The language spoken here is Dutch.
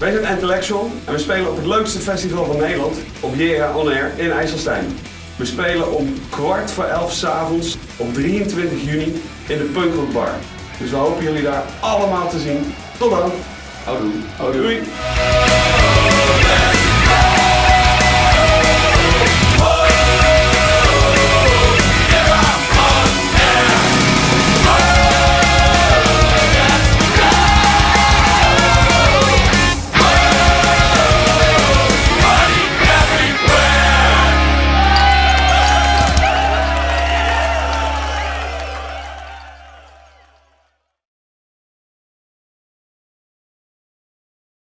Wij zijn Intellectual en we spelen op het leukste festival van Nederland, op Jera On Air in IJsselstein. We spelen om kwart voor elf s'avonds op 23 juni in de Punkrock Bar. Dus we hopen jullie daar allemaal te zien. Tot dan! Houdoe. Doei!